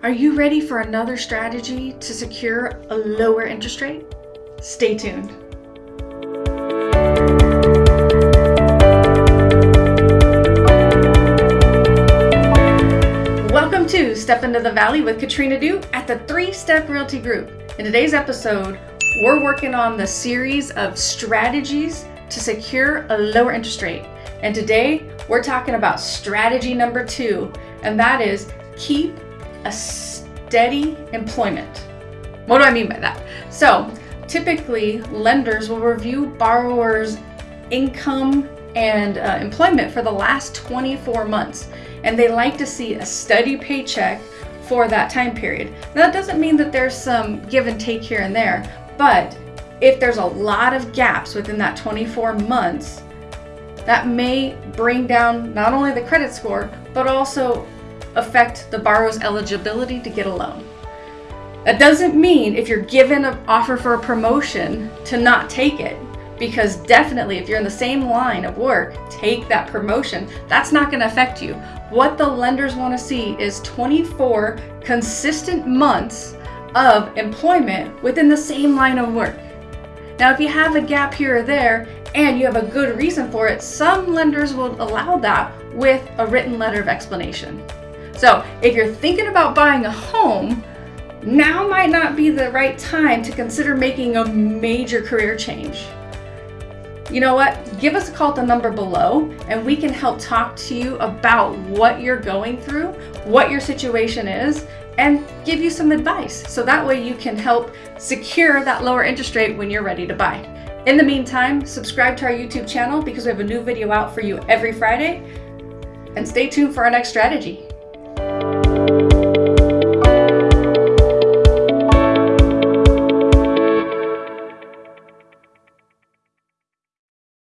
Are you ready for another strategy to secure a lower interest rate? Stay tuned. Welcome to Step Into the Valley with Katrina Du at the Three Step Realty Group. In today's episode, we're working on the series of strategies to secure a lower interest rate. And today, we're talking about strategy number two, and that is keep a steady employment. What do I mean by that? So, typically, lenders will review borrowers' income and uh, employment for the last 24 months, and they like to see a steady paycheck for that time period. Now, that doesn't mean that there's some give and take here and there, but if there's a lot of gaps within that 24 months, that may bring down not only the credit score, but also affect the borrower's eligibility to get a loan. That doesn't mean if you're given an offer for a promotion to not take it, because definitely if you're in the same line of work, take that promotion. That's not going to affect you. What the lenders want to see is 24 consistent months of employment within the same line of work. Now, if you have a gap here or there and you have a good reason for it, some lenders will allow that with a written letter of explanation. So if you're thinking about buying a home, now might not be the right time to consider making a major career change. You know what? Give us a call at the number below and we can help talk to you about what you're going through, what your situation is, and give you some advice. So that way you can help secure that lower interest rate when you're ready to buy. In the meantime, subscribe to our YouTube channel because we have a new video out for you every Friday and stay tuned for our next strategy.